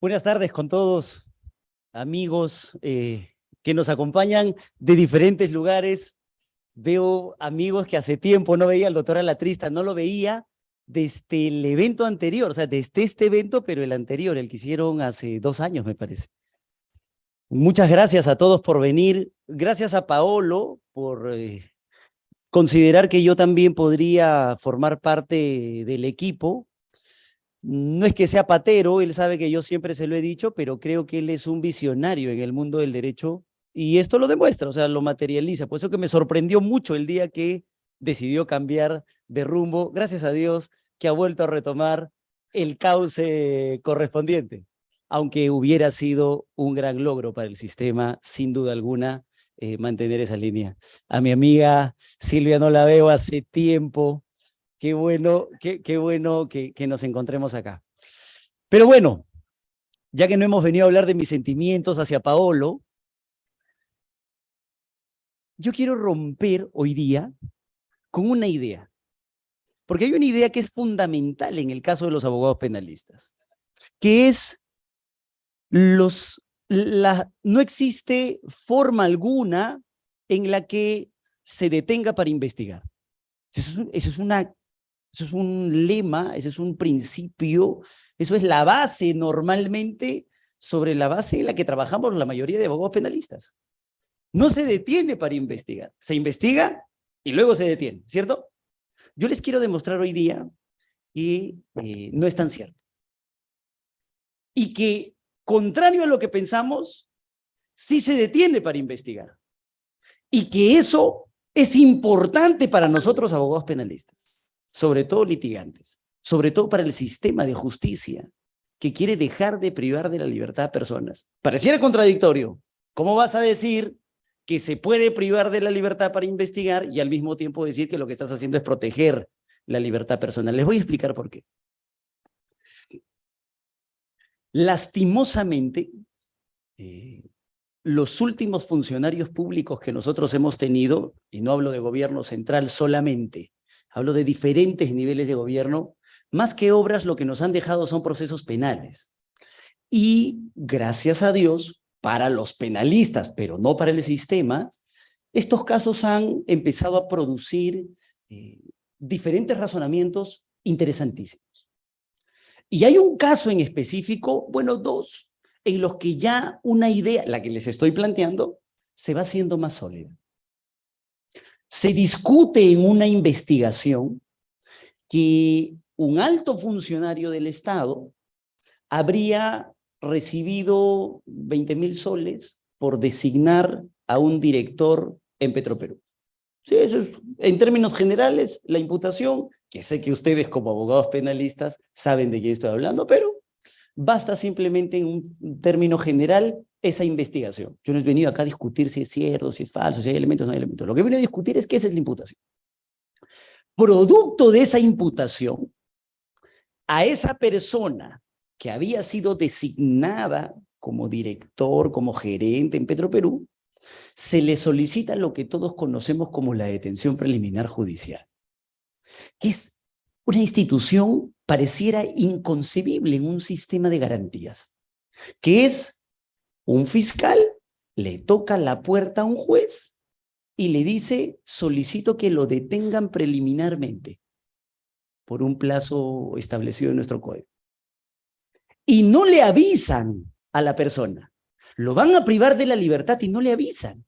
Buenas tardes con todos, amigos eh, que nos acompañan de diferentes lugares. Veo amigos que hace tiempo no veía al doctor Alatrista, no lo veía desde el evento anterior, o sea, desde este evento, pero el anterior, el que hicieron hace dos años, me parece. Muchas gracias a todos por venir. Gracias a Paolo por eh, considerar que yo también podría formar parte del equipo no es que sea patero, él sabe que yo siempre se lo he dicho, pero creo que él es un visionario en el mundo del derecho y esto lo demuestra, o sea, lo materializa. Por eso que me sorprendió mucho el día que decidió cambiar de rumbo. Gracias a Dios que ha vuelto a retomar el cauce correspondiente, aunque hubiera sido un gran logro para el sistema, sin duda alguna, eh, mantener esa línea. A mi amiga Silvia no la veo hace tiempo, Qué bueno, qué, qué bueno que, nos encontremos acá. Pero bueno, ya que no hemos venido a hablar de mis sentimientos hacia Paolo, yo quiero romper hoy día con una idea. Porque hay una idea que es fundamental en el caso de los abogados penalistas, que es los, la, no existe forma alguna en la que se detenga para investigar. Eso es, eso es una eso es un lema, eso es un principio, eso es la base normalmente sobre la base en la que trabajamos la mayoría de abogados penalistas. No se detiene para investigar, se investiga y luego se detiene, ¿cierto? Yo les quiero demostrar hoy día que eh, no es tan cierto. Y que, contrario a lo que pensamos, sí se detiene para investigar. Y que eso es importante para nosotros abogados penalistas sobre todo litigantes, sobre todo para el sistema de justicia, que quiere dejar de privar de la libertad a personas. Pareciera contradictorio. ¿Cómo vas a decir que se puede privar de la libertad para investigar y al mismo tiempo decir que lo que estás haciendo es proteger la libertad personal? Les voy a explicar por qué. Lastimosamente, eh, los últimos funcionarios públicos que nosotros hemos tenido, y no hablo de gobierno central solamente, hablo de diferentes niveles de gobierno, más que obras lo que nos han dejado son procesos penales. Y gracias a Dios, para los penalistas, pero no para el sistema, estos casos han empezado a producir eh, diferentes razonamientos interesantísimos. Y hay un caso en específico, bueno, dos, en los que ya una idea, la que les estoy planteando, se va haciendo más sólida se discute en una investigación que un alto funcionario del Estado habría recibido 20 mil soles por designar a un director en Petroperú. Sí, eso es, en términos generales, la imputación, que sé que ustedes como abogados penalistas saben de qué estoy hablando, pero basta simplemente en un término general esa investigación. Yo no he venido acá a discutir si es cierto, si es falso, si hay elementos o no hay elementos. Lo que he venido a discutir es qué es la imputación. Producto de esa imputación, a esa persona que había sido designada como director, como gerente en Petroperú, se le solicita lo que todos conocemos como la detención preliminar judicial, que es una institución pareciera inconcebible en un sistema de garantías, que es un fiscal le toca la puerta a un juez y le dice, solicito que lo detengan preliminarmente por un plazo establecido en nuestro código. Y no le avisan a la persona. Lo van a privar de la libertad y no le avisan.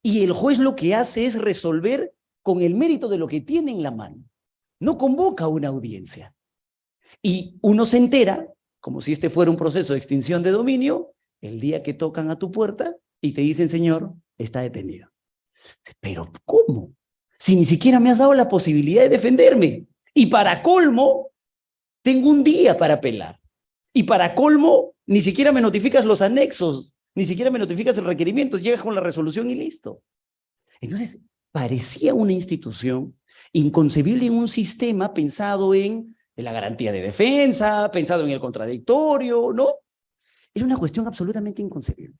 Y el juez lo que hace es resolver con el mérito de lo que tiene en la mano. No convoca una audiencia. Y uno se entera, como si este fuera un proceso de extinción de dominio, el día que tocan a tu puerta y te dicen, señor, está detenido. Pero ¿cómo? Si ni siquiera me has dado la posibilidad de defenderme. Y para colmo, tengo un día para apelar. Y para colmo, ni siquiera me notificas los anexos, ni siquiera me notificas el requerimiento, llegas con la resolución y listo. Entonces, parecía una institución inconcebible en un sistema pensado en, la garantía de defensa, pensado en el contradictorio, ¿no? Era una cuestión absolutamente inconcebible.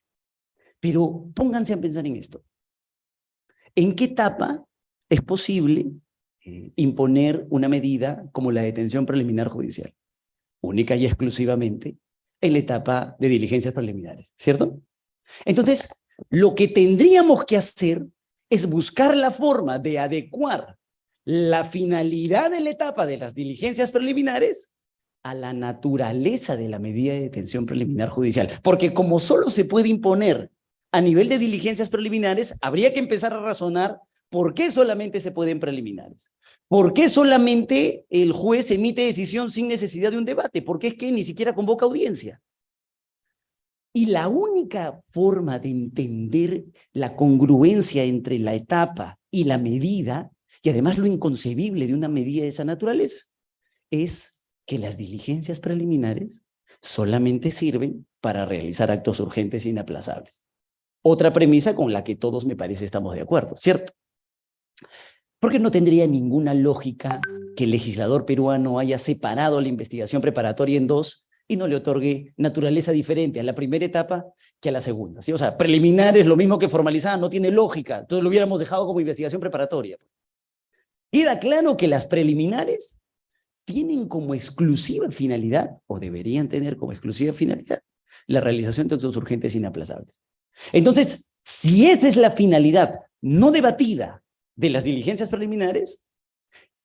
Pero pónganse a pensar en esto. ¿En qué etapa es posible eh, imponer una medida como la detención preliminar judicial? Única y exclusivamente en la etapa de diligencias preliminares, ¿cierto? Entonces, lo que tendríamos que hacer es buscar la forma de adecuar la finalidad de la etapa de las diligencias preliminares a la naturaleza de la medida de detención preliminar judicial. Porque como solo se puede imponer a nivel de diligencias preliminares, habría que empezar a razonar por qué solamente se pueden preliminares. ¿Por qué solamente el juez emite decisión sin necesidad de un debate? ¿Por qué es que ni siquiera convoca audiencia? Y la única forma de entender la congruencia entre la etapa y la medida, y además lo inconcebible de una medida de esa naturaleza, es que las diligencias preliminares solamente sirven para realizar actos urgentes e inaplazables. Otra premisa con la que todos me parece estamos de acuerdo, ¿cierto? Porque no tendría ninguna lógica que el legislador peruano haya separado la investigación preparatoria en dos y no le otorgue naturaleza diferente a la primera etapa que a la segunda. ¿sí? O sea, preliminar es lo mismo que formalizar, no tiene lógica. Entonces lo hubiéramos dejado como investigación preparatoria. Queda claro que las preliminares tienen como exclusiva finalidad, o deberían tener como exclusiva finalidad, la realización de actos urgentes inaplazables. Entonces, si esa es la finalidad no debatida de las diligencias preliminares,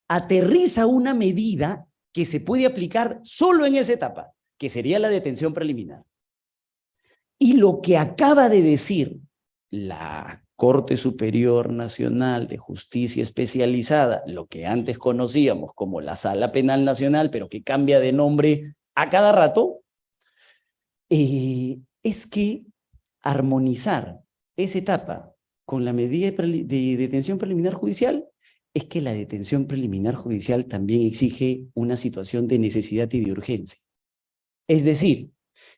aterriza una medida que se puede aplicar solo en esa etapa, que sería la detención preliminar. Y lo que acaba de decir la Corte Superior Nacional de Justicia Especializada, lo que antes conocíamos como la Sala Penal Nacional, pero que cambia de nombre a cada rato, eh, es que armonizar esa etapa con la medida de detención preliminar judicial es que la detención preliminar judicial también exige una situación de necesidad y de urgencia. Es decir,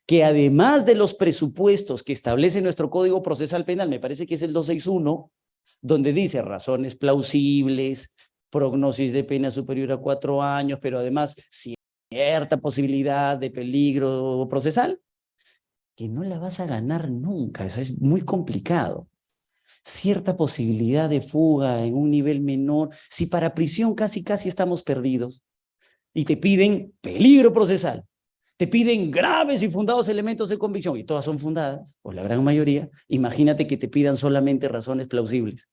que además de los presupuestos que establece nuestro Código Procesal Penal, me parece que es el 261, donde dice razones plausibles, prognosis de pena superior a cuatro años, pero además cierta posibilidad de peligro procesal, que no la vas a ganar nunca, eso es muy complicado. Cierta posibilidad de fuga en un nivel menor, si para prisión casi casi estamos perdidos, y te piden peligro procesal, te piden graves y fundados elementos de convicción, y todas son fundadas, o la gran mayoría, imagínate que te pidan solamente razones plausibles.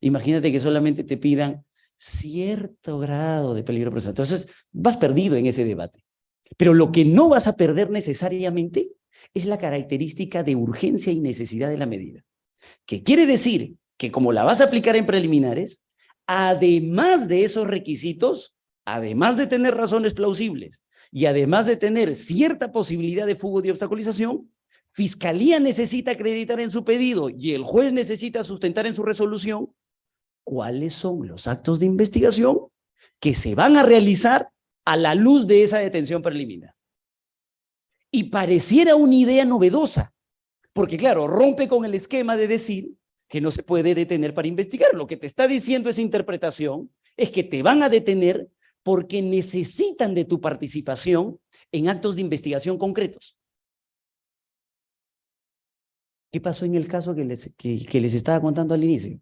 Imagínate que solamente te pidan cierto grado de peligro procesal. Entonces, vas perdido en ese debate. Pero lo que no vas a perder necesariamente es la característica de urgencia y necesidad de la medida. Que quiere decir que como la vas a aplicar en preliminares, además de esos requisitos, además de tener razones plausibles, y además de tener cierta posibilidad de fuga de obstaculización, Fiscalía necesita acreditar en su pedido y el juez necesita sustentar en su resolución cuáles son los actos de investigación que se van a realizar a la luz de esa detención preliminar. Y pareciera una idea novedosa, porque claro, rompe con el esquema de decir que no se puede detener para investigar. Lo que te está diciendo esa interpretación es que te van a detener porque necesitan de tu participación en actos de investigación concretos. ¿Qué pasó en el caso que les, que, les estaba contando al inicio?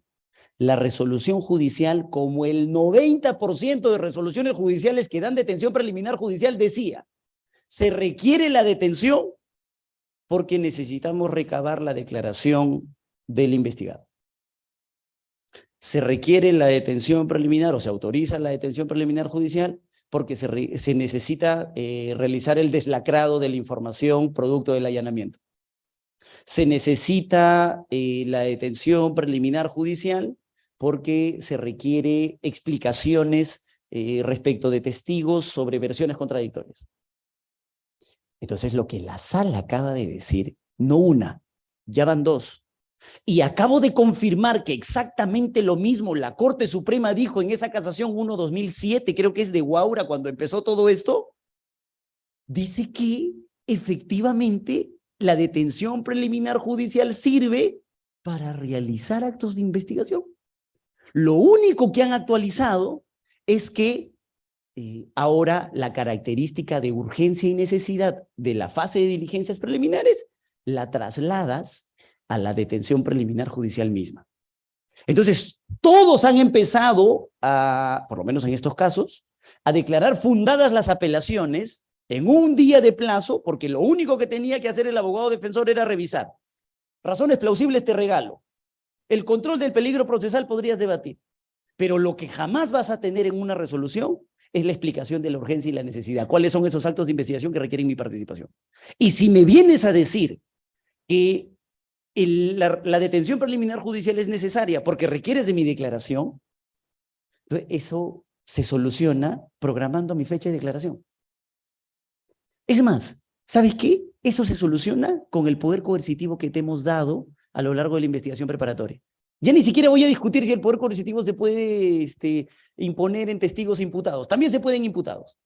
La resolución judicial, como el 90% de resoluciones judiciales que dan detención preliminar judicial decía, se requiere la detención porque necesitamos recabar la declaración del investigado se requiere la detención preliminar o se autoriza la detención preliminar judicial porque se, necesita eh, realizar el deslacrado de la información producto del allanamiento. Se necesita eh, la detención preliminar judicial porque se requiere explicaciones eh, respecto de testigos sobre versiones contradictorias. Entonces lo que la sala acaba de decir, no una, ya van dos, y acabo de confirmar que exactamente lo mismo la Corte Suprema dijo en esa casación 1-2007, creo que es de Guaura cuando empezó todo esto, dice que efectivamente la detención preliminar judicial sirve para realizar actos de investigación. Lo único que han actualizado es que eh, ahora la característica de urgencia y necesidad de la fase de diligencias preliminares la trasladas a la detención preliminar judicial misma. Entonces, todos han empezado a, por lo menos en estos casos, a declarar fundadas las apelaciones en un día de plazo, porque lo único que tenía que hacer el abogado defensor era revisar. Razones plausibles te regalo. El control del peligro procesal podrías debatir, pero lo que jamás vas a tener en una resolución es la explicación de la urgencia y la necesidad. ¿Cuáles son esos actos de investigación que requieren mi participación? Y si me vienes a decir que la, detención preliminar judicial es necesaria porque requieres de mi declaración, eso se soluciona programando mi fecha de declaración. Es más, ¿sabes qué? Eso se soluciona con el poder coercitivo que te hemos dado a lo largo de la investigación preparatoria. Ya ni siquiera voy a discutir si el poder coercitivo se puede este, imponer en testigos imputados. También se pueden imputados.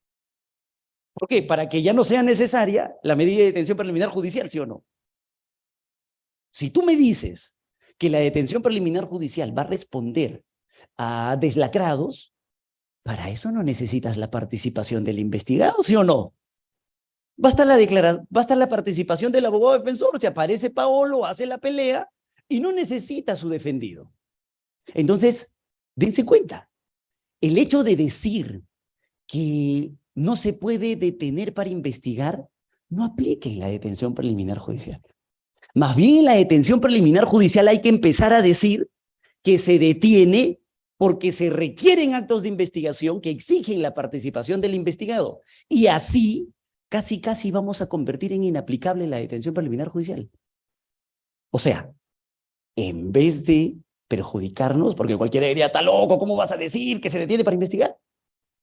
¿Por qué? Para que ya no sea necesaria la medida de detención preliminar judicial, ¿sí o no? Si tú me dices que la detención preliminar judicial va a responder a deslacrados, para eso no necesitas la participación del investigado, ¿sí o no? Basta la, basta la participación del abogado defensor, se aparece Paolo, hace la pelea y no necesita su defendido. Entonces, dense cuenta, el hecho de decir que no se puede detener para investigar no aplica en la detención preliminar judicial. Más bien en la detención preliminar judicial hay que empezar a decir que se detiene porque se requieren actos de investigación que exigen la participación del investigado. Y así, casi casi vamos a convertir en inaplicable la detención preliminar judicial. O sea, en vez de perjudicarnos, porque cualquiera diría, está loco, ¿cómo vas a decir que se detiene para investigar?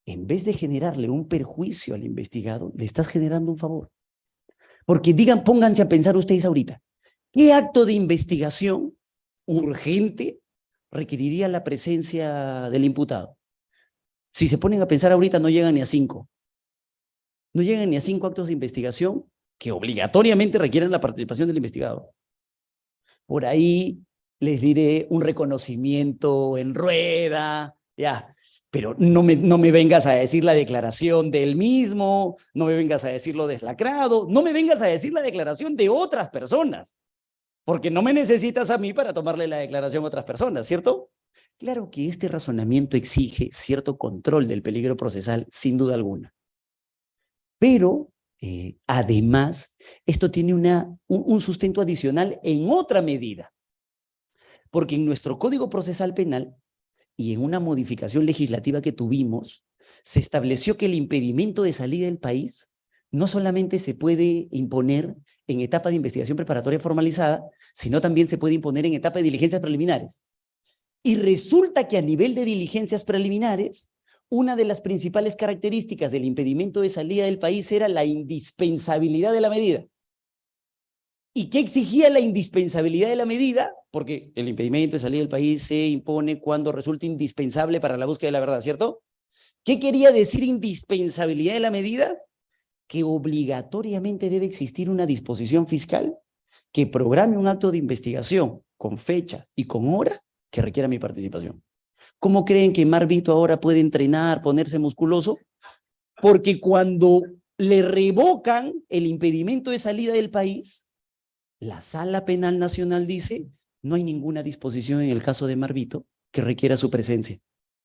En vez de generarle un perjuicio al investigado, le estás generando un favor. Porque digan, pónganse a pensar ustedes ahorita, ¿Qué acto de investigación urgente requeriría la presencia del imputado? Si se ponen a pensar ahorita, no llegan ni a cinco. No llegan ni a cinco actos de investigación que obligatoriamente requieren la participación del investigado. Por ahí les diré un reconocimiento en rueda, ya, pero no me, no me vengas a decir la declaración del mismo, no me vengas a decir lo deslacrado, no me vengas a decir la declaración de otras personas porque no me necesitas a mí para tomarle la declaración a otras personas, ¿cierto? Claro que este razonamiento exige cierto control del peligro procesal, sin duda alguna. Pero, eh, además, esto tiene una, un sustento adicional en otra medida. Porque en nuestro Código Procesal Penal y en una modificación legislativa que tuvimos, se estableció que el impedimento de salida del país no solamente se puede imponer en etapa de investigación preparatoria formalizada, sino también se puede imponer en etapa de diligencias preliminares. Y resulta que a nivel de diligencias preliminares, una de las principales características del impedimento de salida del país era la indispensabilidad de la medida. ¿Y qué exigía la indispensabilidad de la medida? Porque el impedimento de salida del país se impone cuando resulta indispensable para la búsqueda de la verdad, ¿cierto? ¿Qué quería decir indispensabilidad de la medida? Que obligatoriamente debe existir una disposición fiscal que programe un acto de investigación con fecha y con hora que requiera mi participación. ¿Cómo creen que Marvito ahora puede entrenar, ponerse musculoso? Porque cuando le revocan el impedimento de salida del país, la Sala Penal Nacional dice, no hay ninguna disposición en el caso de Marvito que requiera su presencia.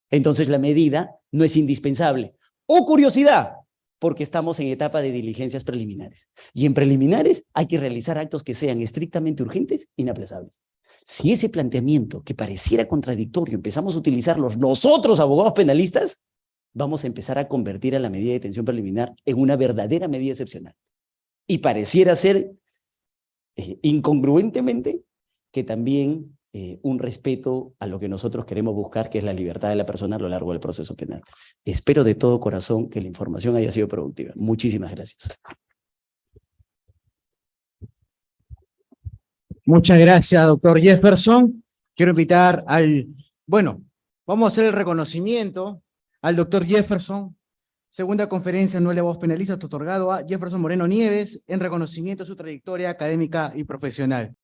Entonces la medida no es indispensable. ¡Oh, curiosidad! Porque estamos en etapa de diligencias preliminares. Y en preliminares hay que realizar actos que sean estrictamente urgentes e inaplazables. Si ese planteamiento que pareciera contradictorio empezamos a utilizarlos nosotros, abogados penalistas, vamos a empezar a convertir a la medida de detención preliminar en una verdadera medida excepcional. Y pareciera ser eh, incongruentemente que también eh, un respeto a lo que nosotros queremos buscar, que es la libertad de la persona a lo largo del proceso penal. Espero de todo corazón que la información haya sido productiva. Muchísimas gracias. Muchas gracias, doctor Jefferson. Quiero invitar al, bueno, vamos a hacer el reconocimiento al doctor Jefferson, segunda conferencia anual de voz penalista otorgado a Jefferson Moreno Nieves en reconocimiento a su trayectoria académica y profesional.